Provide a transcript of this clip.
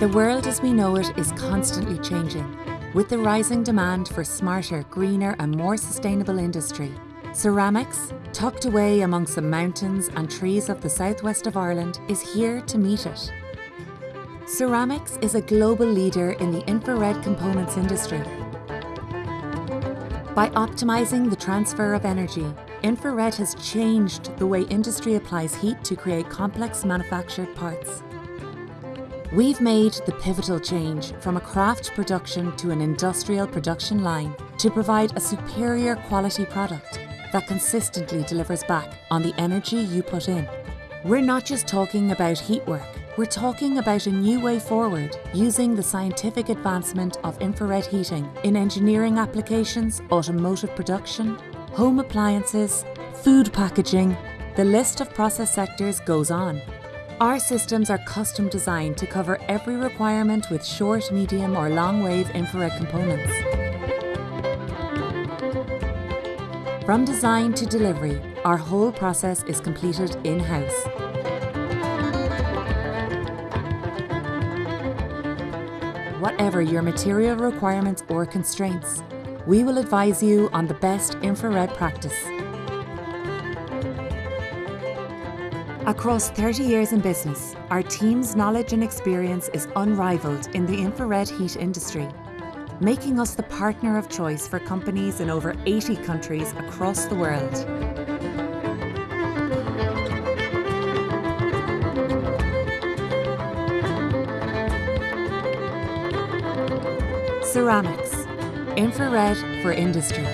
The world as we know it is constantly changing. With the rising demand for smarter, greener and more sustainable industry, Ceramicx, tucked away amongst the mountains and trees of the southwest of Ireland, is here to meet it. Ceramicx is a global leader in the infrared components industry. By optimising the transfer of energy, infrared has changed the way industry applies heat to create complex manufactured parts. We've made the pivotal change from a craft production to an industrial production line to provide a superior quality product that consistently delivers back on the energy you put in. We're not just talking about heat work, we're talking about a new way forward using the scientific advancement of infrared heating in engineering applications, automotive production, home appliances, food packaging, the list of process sectors goes on. Our systems are custom designed to cover every requirement with short, medium or long wave infrared components. From design to delivery, our whole process is completed in-house. Whatever your material requirements or constraints, we will advise you on the best infrared practice. Across 30 years in business, our team's knowledge and experience is unrivaled in the infrared heat industry, making us the partner of choice for companies in over 80 countries across the world. Ceramicx, infrared for industry.